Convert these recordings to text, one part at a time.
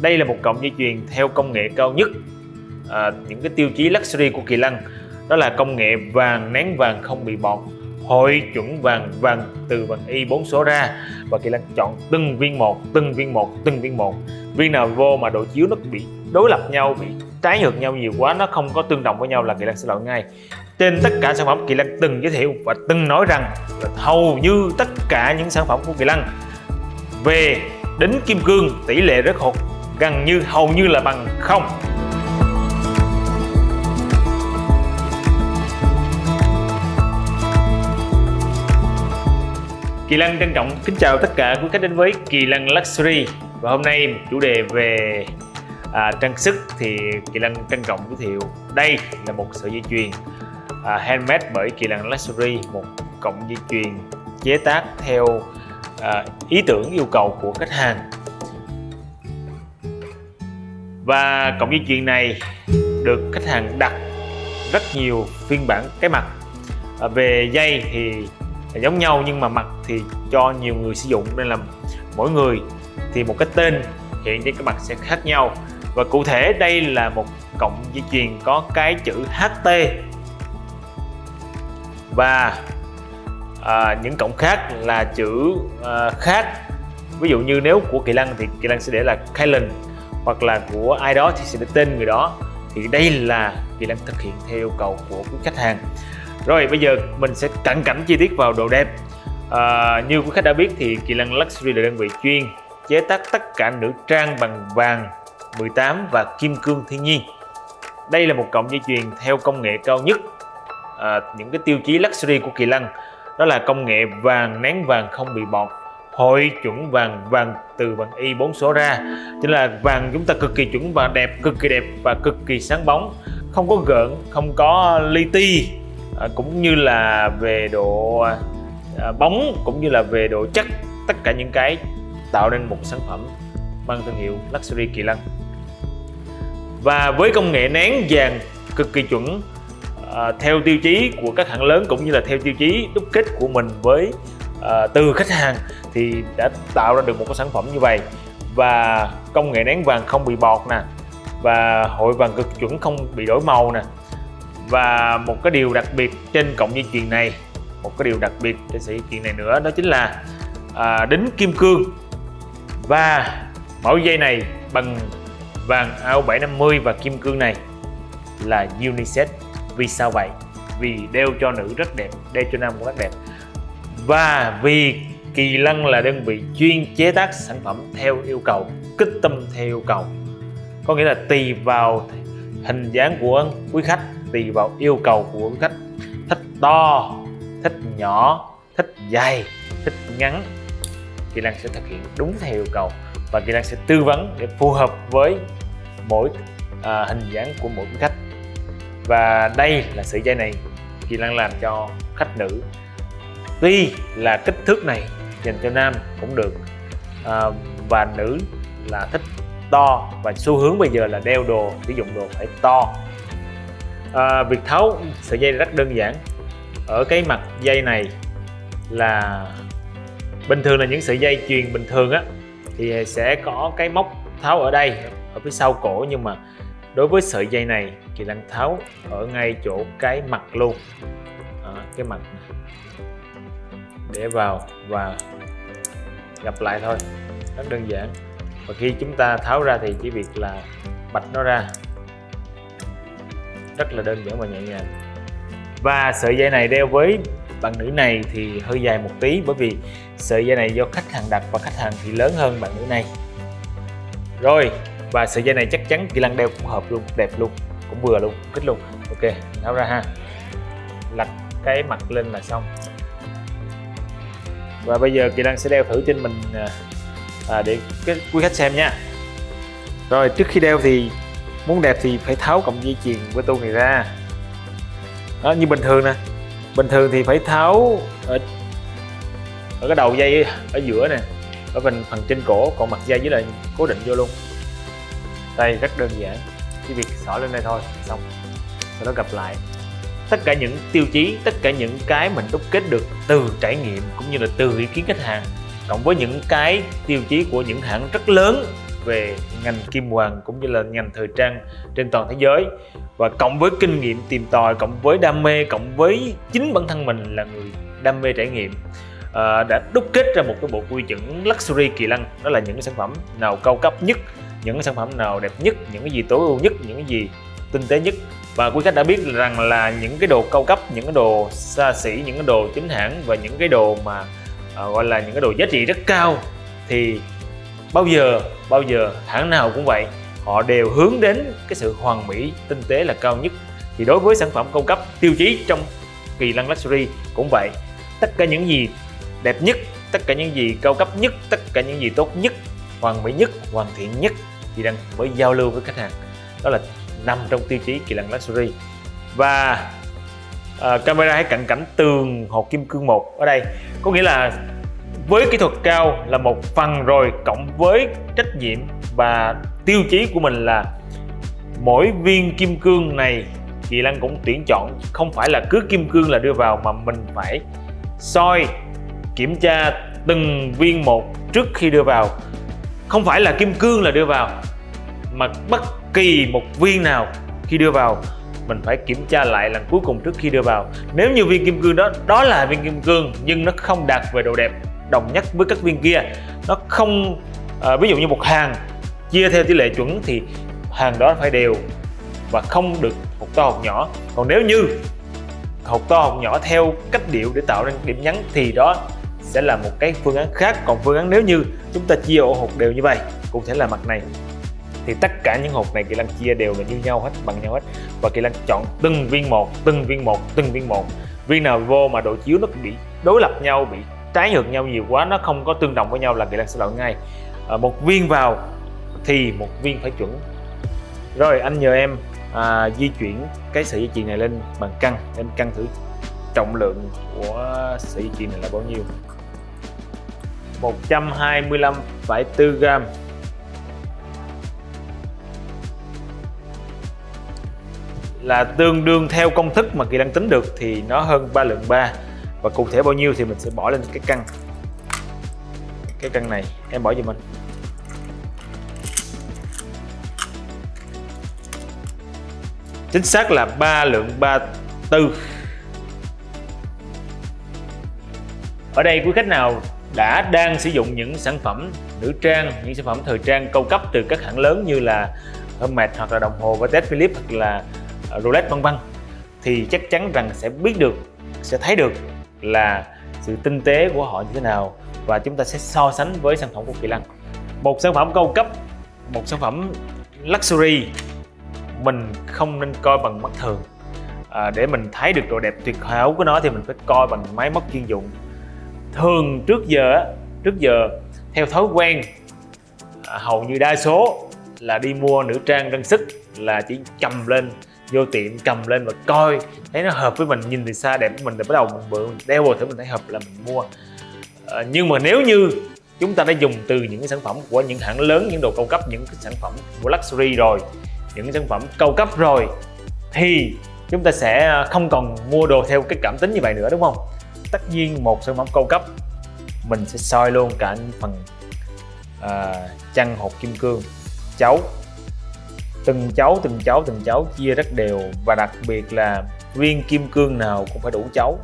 đây là một cọng dây chuyền theo công nghệ cao nhất à, những cái tiêu chí luxury của Kỳ Lân. Đó là công nghệ vàng nén vàng không bị bọt hội chuẩn vàng vàng từ vàng y 4 số ra. Và Kỳ Lân chọn từng viên một từng viên một từng viên một. Viên nào vô mà độ chiếu nó bị đối lập nhau bị trái ngược nhau nhiều quá nó không có tương đồng với nhau là Kỳ Lân sẽ loại ngay. Trên tất cả sản phẩm Kỳ Lân từng giới thiệu và từng nói rằng là hầu như tất cả những sản phẩm của Kỳ Lân về đính kim cương tỷ lệ rất hột gần như hầu như là bằng không. Kỳ Lân trân trọng kính chào tất cả quý khách đến với Kỳ Lân Luxury. Và hôm nay một chủ đề về à, trang sức thì Kỳ Lân trân trọng giới thiệu. Đây là một sợi dây chuyền à, handmade bởi Kỳ Lân Luxury một cọng dây chuyền chế tác theo à, ý tưởng yêu cầu của khách hàng và cộng dây chuyền này được khách hàng đặt rất nhiều phiên bản cái mặt. À, về dây thì giống nhau nhưng mà mặt thì cho nhiều người sử dụng nên là mỗi người thì một cái tên hiện trên cái mặt sẽ khác nhau. Và cụ thể đây là một cộng dây chuyền có cái chữ HT và à, những cổng khác là chữ à, khác. Ví dụ như nếu của Kỳ Lân thì Kỳ Lân sẽ để là Kylan hoặc là của ai đó thì sẽ để tên người đó. Thì đây là Kỳ Lân thực hiện theo yêu cầu của quý khách hàng. Rồi bây giờ mình sẽ cận cảnh chi tiết vào đồ đẹp à, như quý khách đã biết thì Kỳ Lân Luxury là đơn vị chuyên chế tác tất cả nữ trang bằng vàng 18 và kim cương thiên nhiên. Đây là một cọng dây chuyền theo công nghệ cao nhất à, những cái tiêu chí luxury của Kỳ Lân. Đó là công nghệ vàng nén vàng không bị bọt hội chuẩn vàng vàng từ vàng y 4 số ra. Chính là vàng chúng ta cực kỳ chuẩn và đẹp cực kỳ đẹp và cực kỳ sáng bóng. Không có gợn không có li ti à, cũng như là về độ à, bóng cũng như là về độ chắc tất cả những cái tạo nên một sản phẩm mang thương hiệu Luxury Kỳ Lân. Và với công nghệ nén vàng cực kỳ chuẩn à, theo tiêu chí của các hãng lớn cũng như là theo tiêu chí đúc kết của mình với à, từ khách hàng thì đã tạo ra được một cái sản phẩm như vậy. Và công nghệ nén vàng không bị bọt nè và hội vàng cực chuẩn không bị đổi màu nè. Và một cái điều đặc biệt trên cộng dây chuyền này một cái điều đặc biệt trên sợi dây chuyền này nữa đó chính là à, đính kim cương. Và mẫu dây này bằng vàng AO 750 và kim cương này là unisex vì sao vậy? Vì đeo cho nữ rất đẹp đeo cho nam cũng rất đẹp. Và vì Kỳ Lân là đơn vị chuyên chế tác sản phẩm theo yêu cầu kích tâm theo yêu cầu. Có nghĩa là tùy vào hình dáng của quý khách tùy vào yêu cầu của quý khách. Thích to thích nhỏ thích dài thích ngắn. Kỳ Lân sẽ thực hiện đúng theo yêu cầu và Kỳ Lân sẽ tư vấn để phù hợp với mỗi à, hình dáng của mỗi quý khách. Và đây là sợi dây này Kỳ Lân làm cho khách nữ. Tuy là kích thước này dành cho nam cũng được. À, và nữ là thích to và xu hướng bây giờ là đeo đồ sử dụng đồ phải to. À, việc tháo sợi dây rất đơn giản. Ở cái mặt dây này là bình thường là những sợi dây chuyền bình thường á thì sẽ có cái móc tháo ở đây ở phía sau cổ. Nhưng mà đối với sợi dây này thì đang tháo ở ngay chỗ cái mặt luôn. À, cái mặt để vào và gặp lại thôi. Rất đơn giản. Và khi chúng ta tháo ra thì chỉ việc là bạch nó ra. Rất là đơn giản và nhẹ nhàng. Và sợi dây này đeo với bạn nữ này thì hơi dài một tí, bởi vì sợi dây này do khách hàng đặt và khách hàng thì lớn hơn bạn nữ này. Rồi, và sợi dây này chắc chắn kỳ năng đeo cũng hợp luôn, đẹp luôn, cũng vừa luôn, kích luôn. Ok, tháo ra ha. Lật cái mặt lên là xong và bây giờ kỳ lân sẽ đeo thử trên mình à, à, để cái quý khách xem nha. Rồi trước khi đeo thì muốn đẹp thì phải tháo cọng dây chuyền của tôi này ra. Đó như bình thường nè. Bình thường thì phải tháo ở, ở cái đầu dây ở giữa nè ở phần phần trên cổ còn mặt dây với lại cố định vô luôn. Đây rất đơn giản chỉ việc xỏ lên đây thôi xong. Sau đó gặp lại tất cả những tiêu chí tất cả những cái mình đúc kết được từ trải nghiệm cũng như là từ ý kiến khách hàng. Cộng với những cái tiêu chí của những hãng rất lớn về ngành kim hoàng cũng như là ngành thời trang trên toàn thế giới. Và cộng với kinh nghiệm tìm tòi cộng với đam mê cộng với chính bản thân mình là người đam mê trải nghiệm à, đã đúc kết ra một cái bộ quy chuẩn luxury kỳ lân đó là những cái sản phẩm nào cao cấp nhất những cái sản phẩm nào đẹp nhất những cái gì tối ưu nhất những cái gì tinh tế nhất và quý khách đã biết rằng là những cái đồ cao cấp những cái đồ xa xỉ những cái đồ chính hãng và những cái đồ mà à, gọi là những cái đồ giá trị rất cao thì bao giờ bao giờ hãng nào cũng vậy họ đều hướng đến cái sự hoàn mỹ tinh tế là cao nhất. Thì đối với sản phẩm cao cấp tiêu chí trong kỳ lăng luxury cũng vậy. Tất cả những gì đẹp nhất tất cả những gì cao cấp nhất tất cả những gì tốt nhất hoàn mỹ nhất hoàn thiện nhất thì đang mới giao lưu với khách hàng. Đó là nằm trong tiêu chí kỳ lân luxury. Và uh, camera hãy cận cảnh tường hộp kim cương một ở đây. Có nghĩa là với kỹ thuật cao là một phần rồi cộng với trách nhiệm và tiêu chí của mình là mỗi viên kim cương này Kỳ lân cũng tuyển chọn. Không phải là cứ kim cương là đưa vào mà mình phải soi kiểm tra từng viên một trước khi đưa vào. Không phải là kim cương là đưa vào mà bất kỳ một viên nào khi đưa vào mình phải kiểm tra lại lần cuối cùng trước khi đưa vào. Nếu như viên kim cương đó đó là viên kim cương nhưng nó không đạt về độ đẹp đồng nhất với các viên kia nó không à, ví dụ như một hàng chia theo tỷ lệ chuẩn thì hàng đó phải đều và không được hột to hột nhỏ. Còn nếu như hột to hột nhỏ theo cách điệu để tạo nên điểm nhấn thì đó sẽ là một cái phương án khác. Còn phương án nếu như chúng ta chia ổ hột đều như vậy cũng sẽ là mặt này thì tất cả những hộp này kỳ lân chia đều là như nhau hết bằng nhau hết. Và kỳ lân chọn từng viên một từng viên một từng viên một. Viên nào vô mà độ chiếu nó bị đối lập nhau bị trái ngược nhau nhiều quá nó không có tương đồng với nhau là kỳ lân sẽ loại ngay. À, một viên vào thì một viên phải chuẩn. Rồi anh nhờ em à, di chuyển cái sợi dây chuyền này lên bằng cân em cân thử trọng lượng của sợi dây chuyền này là bao nhiêu? 125,4 gram là tương đương theo công thức mà kỳ đang tính được thì nó hơn 3 lượng 3 và cụ thể bao nhiêu thì mình sẽ bỏ lên cái căn. Cái căn này, em bỏ giùm mình. Chính xác là 3 lượng 34 ở đây quý khách nào đã đang sử dụng những sản phẩm nữ trang, những sản phẩm thời trang cao cấp từ các hãng lớn như là Hermes hoặc là đồng hồ và Patek Philippe hoặc là Ờ, roulette vân vân thì chắc chắn rằng sẽ biết được sẽ thấy được là sự tinh tế của họ như thế nào và chúng ta sẽ so sánh với sản phẩm của Kỳ Lân. Một sản phẩm cao cấp một sản phẩm luxury mình không nên coi bằng mắt thường. À, để mình thấy được độ đẹp tuyệt hảo của nó thì mình phải coi bằng máy móc chuyên dụng. Thường trước giờ trước giờ theo thói quen à, hầu như đa số là đi mua nữ trang trang sức là chỉ cầm lên vô tiệm cầm lên và coi. Thấy nó hợp với mình nhìn từ xa đẹp với mình thì bắt đầu mình bự mình đeo vào thử mình thấy hợp là mình mua. À, nhưng mà nếu như chúng ta đã dùng từ những cái sản phẩm của những hãng lớn những đồ cao cấp những cái sản phẩm của luxury rồi những sản phẩm cao cấp rồi thì chúng ta sẽ không còn mua đồ theo cái cảm tính như vậy nữa đúng không? Tất nhiên một sản phẩm cao cấp mình sẽ soi luôn cả những phần à, chăn hột kim cương chấu từng cháu từng cháu từng cháu chia rất đều và đặc biệt là viên kim cương nào cũng phải đủ cháu.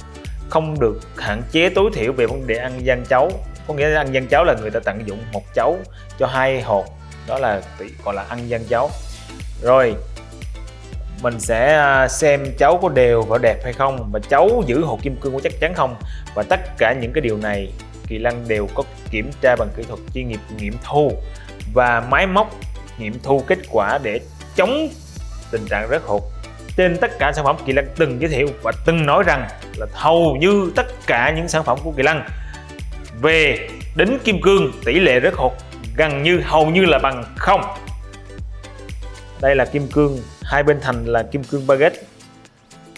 Không được hạn chế tối thiểu về vấn đề ăn gian cháu. Có nghĩa là ăn gian cháo là người ta tận dụng một cháu cho hai hột đó là gọi là ăn gian cháo rồi, mình sẽ à, xem cháu có đều và đẹp hay không và cháu giữ hột kim cương có chắc chắn không? Và tất cả những cái điều này Kỳ Lân đều có kiểm tra bằng kỹ thuật chuyên nghiệp nghiệm thu và máy móc nghiệm thu kết quả để chống tình trạng rớt hột. Trên tất cả sản phẩm Kỳ Lân từng giới thiệu và từng nói rằng là hầu như tất cả những sản phẩm của Kỳ Lân về đính kim cương tỷ lệ rớt hột gần như hầu như là bằng không. Đây là kim cương hai bên thành là kim cương baguette.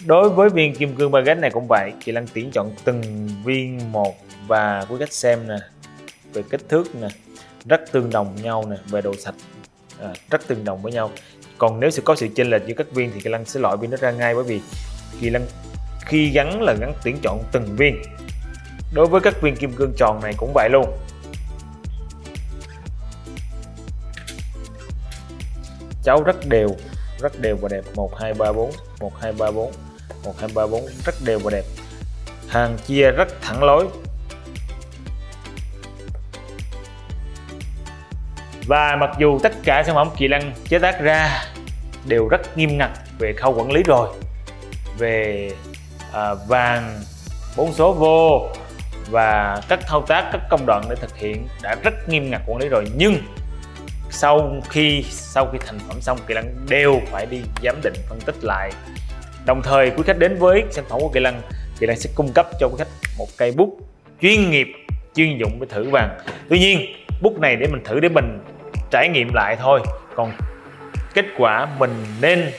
Đối với viên kim cương baguette này cũng vậy kỳ lân tuyển chọn từng viên một và quý khách xem nè về kích thước nè rất tương đồng nhau nè về độ sạch à, rất tương đồng với nhau còn nếu sẽ có sự chênh lệch giữa các viên thì Kỳ Lân sẽ loại viên nó ra ngay, bởi vì Kỳ Lân khi gắn là gắn tuyển chọn từng viên. Đối với các viên kim cương tròn này cũng vậy luôn. Cháu rất đều rất đều và đẹp. 1 2 3 4 1 2 3 4 1 2 3 4 rất đều và đẹp. Hàng chia rất thẳng lối. Và mặc dù tất cả sản phẩm kỳ lân chế tác ra đều rất nghiêm ngặt về khâu quản lý rồi. Về à, vàng bốn số vô và các thao tác các công đoạn để thực hiện đã rất nghiêm ngặt quản lý rồi. Nhưng sau khi sau khi thành phẩm xong kỳ lân đều phải đi giám định phân tích lại. Đồng thời quý khách đến với sản phẩm của kỳ lân kỳ lăng sẽ cung cấp cho quý khách một cây bút chuyên nghiệp chuyên dụng để thử vàng. Tuy nhiên bút này để mình thử để mình trải nghiệm lại thôi. Còn kết quả mình nên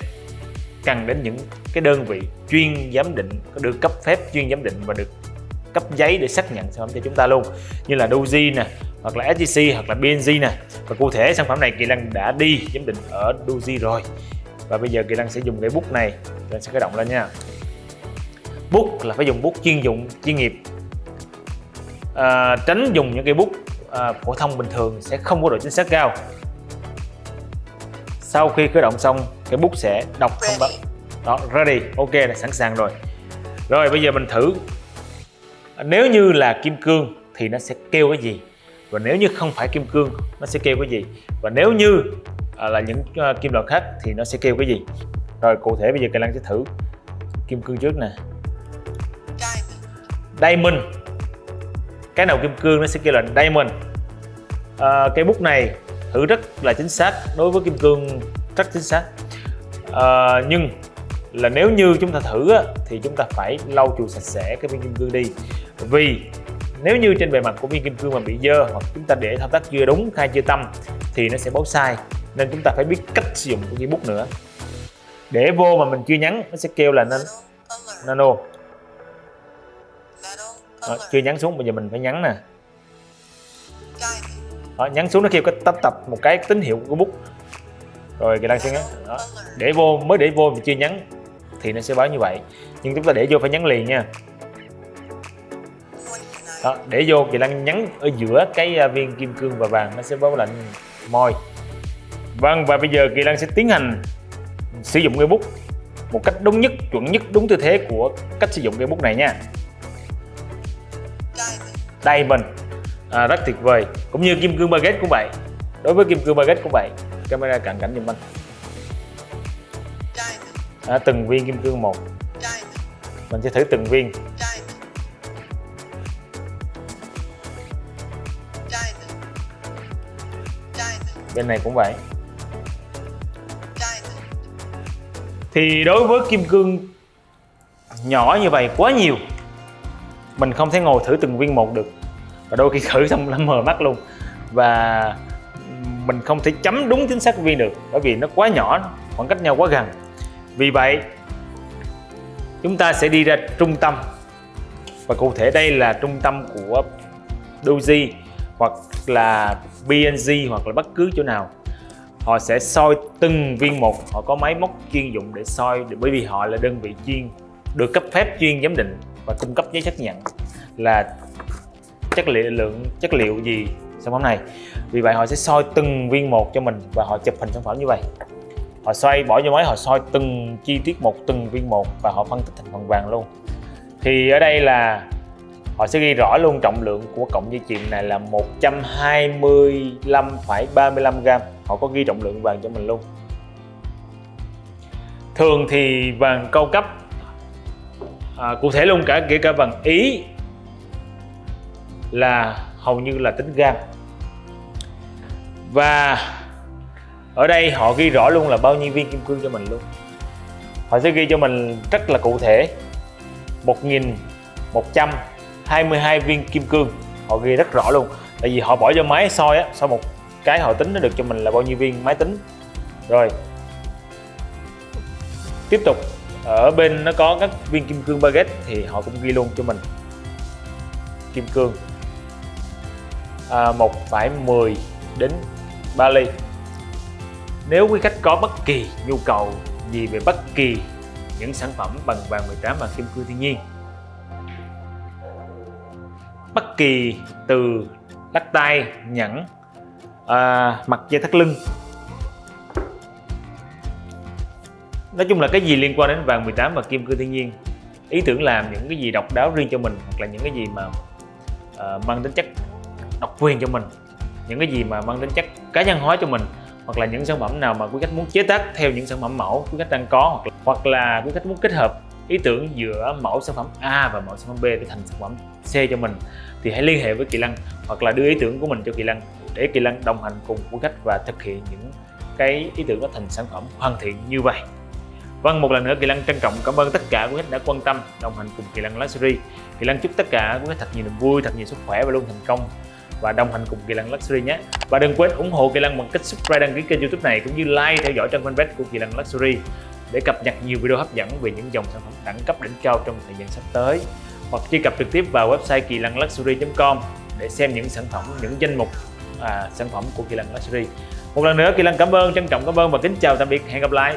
cần đến những cái đơn vị chuyên giám định có được cấp phép chuyên giám định và được cấp giấy để xác nhận sản phẩm cho chúng ta luôn. Như là Doji nè hoặc là SGC hoặc là BNG nè. Và cụ thể sản phẩm này Kỳ Lăng đã đi giám định ở Doji rồi. Và bây giờ Kỳ Lăng sẽ dùng cái bút này Kỳ sẽ khởi động lên nha. Bút là phải dùng bút chuyên dụng chuyên nghiệp. À, tránh dùng những cái bút à, phổ thông bình thường sẽ không có độ chính xác cao sau khi khởi động xong cái bút sẽ đọc thông báo đó ready. Ok là sẵn sàng rồi. Rồi bây giờ mình thử. Nếu như là kim cương thì nó sẽ kêu cái gì? Và nếu như không phải kim cương nó sẽ kêu cái gì? Và nếu như à, là những uh, kim loại khác thì nó sẽ kêu cái gì? Rồi cụ thể bây giờ Kỳ Lăng sẽ thử kim cương trước nè. Diamond. Cái nào kim cương nó sẽ kêu là diamond. À, cây bút này thử rất là chính xác đối với kim cương rất chính xác. À, nhưng là nếu như chúng ta thử á, thì chúng ta phải lau chùi sạch sẽ cái viên kim cương đi. Vì nếu như trên bề mặt của viên kim cương mà bị dơ hoặc chúng ta để thao tác chưa đúng khai chưa tâm thì nó sẽ báo sai. Nên chúng ta phải biết cách sử dụng của cây bút nữa. Để vô mà mình chưa nhắn nó sẽ kêu là nan nano. Đó, chưa nhắn xuống bây giờ mình phải nhắn nè đó, nhấn xuống nó kêu cái tách tập một cái tín hiệu của bút. Rồi cái đang sẽ nhấn đó. để vô mới để vô mà chưa nhấn thì nó sẽ báo như vậy. Nhưng chúng ta để vô phải nhấn liền nha. Đó, để vô kỳ đang nhấn ở giữa cái à, viên kim cương và vàng nó sẽ báo lệnh môi vâng và bây giờ kỳ lan sẽ tiến hành sử dụng cây bút một cách đúng nhất chuẩn nhất đúng tư thế của cách sử dụng cây bút này nha. Diamond à, rất tuyệt vời. Cũng như kim cương baguette cũng vậy đối với kim cương baguette cũng vậy camera cận cảnh giùm anh. À, từng viên kim cương một. Mình sẽ thử từng viên. Bên này cũng vậy. Thì đối với kim cương nhỏ như vậy quá nhiều mình không thể ngồi thử từng viên một được và đôi khi thử xong nó mờ mắt luôn. Và mình không thể chấm đúng chính xác viên được, bởi vì nó quá nhỏ, khoảng cách nhau quá gần. Vì vậy, chúng ta sẽ đi ra trung tâm. Và cụ thể đây là trung tâm của Doji, hoặc là BNG hoặc là bất cứ chỗ nào. Họ sẽ soi từng viên một. Họ có máy móc chuyên dụng để soi, bởi vì họ là đơn vị chuyên, được cấp phép chuyên giám định và cung cấp giấy xác nhận là chất liệu lượng chất liệu gì sản phẩm này. Vì vậy họ sẽ soi từng viên một cho mình và họ chụp hình sản phẩm như vậy. Họ xoay bỏ vô máy họ soi từng chi tiết một từng viên một và họ phân tích thành phần vàng luôn. Thì ở đây là họ sẽ ghi rõ luôn trọng lượng của cọng dây chuyền này là 125,35 gram. Họ có ghi trọng lượng vàng cho mình luôn. Thường thì vàng cao cấp à, cụ thể luôn cả kể cả vàng ý là hầu như là tính gan. Và ở đây họ ghi rõ luôn là bao nhiêu viên kim cương cho mình luôn. Họ sẽ ghi cho mình rất là cụ thể 1122 viên kim cương. Họ ghi rất rõ luôn, tại vì họ bỏ cho máy soi á, sau một cái họ tính nó được cho mình là bao nhiêu viên máy tính. Rồi, tiếp tục, ở bên nó có các viên kim cương baguette thì họ cũng ghi luôn cho mình. Kim cương à, 1,10 đến 3 ly. Nếu quý khách có bất kỳ nhu cầu gì về bất kỳ những sản phẩm bằng vàng 18 và kim cương thiên nhiên bất kỳ từ lắc tay nhẫn à, mặt dây thắt lưng nói chung là cái gì liên quan đến vàng 18 và kim cương thiên nhiên ý tưởng làm những cái gì độc đáo riêng cho mình hoặc là những cái gì mà uh, mang tính chất độc quyền cho mình những cái gì mà mang tính chất cá nhân hóa cho mình hoặc là những sản phẩm nào mà quý khách muốn chế tác theo những sản phẩm mẫu quý khách đang có hoặc là, hoặc là quý khách muốn kết hợp ý tưởng giữa mẫu sản phẩm A và mẫu sản phẩm B để thành sản phẩm C cho mình thì hãy liên hệ với Kỳ Lăng hoặc là đưa ý tưởng của mình cho Kỳ Lăng để Kỳ Lăng đồng hành cùng quý khách và thực hiện những cái ý tưởng đó thành sản phẩm hoàn thiện như vậy Vâng, một lần nữa Kỳ Lăng trân trọng cảm ơn tất cả quý khách đã quan tâm đồng hành cùng Kỳ Lăng Luxury. Kỳ Lăng chúc tất cả quý khách thật nhiều niềm vui, thật nhiều sức khỏe và luôn thành công và đồng hành cùng Kỳ Lăng Luxury nhé. Và đừng quên ủng hộ Kỳ Lăng bằng cách subscribe đăng ký kênh YouTube này cũng như like theo dõi trang fanpage của Kỳ Lăng Luxury để cập nhật nhiều video hấp dẫn về những dòng sản phẩm đẳng cấp đỉnh cao trong thời gian sắp tới. Hoặc truy cập trực tiếp vào website kỳ lăng luxury.com để xem những sản phẩm, những danh mục à, sản phẩm của Kỳ Lăng Luxury. Một lần nữa Kỳ Lăng cảm ơn, trân trọng cảm ơn và kính chào tạm biệt, hẹn gặp lại.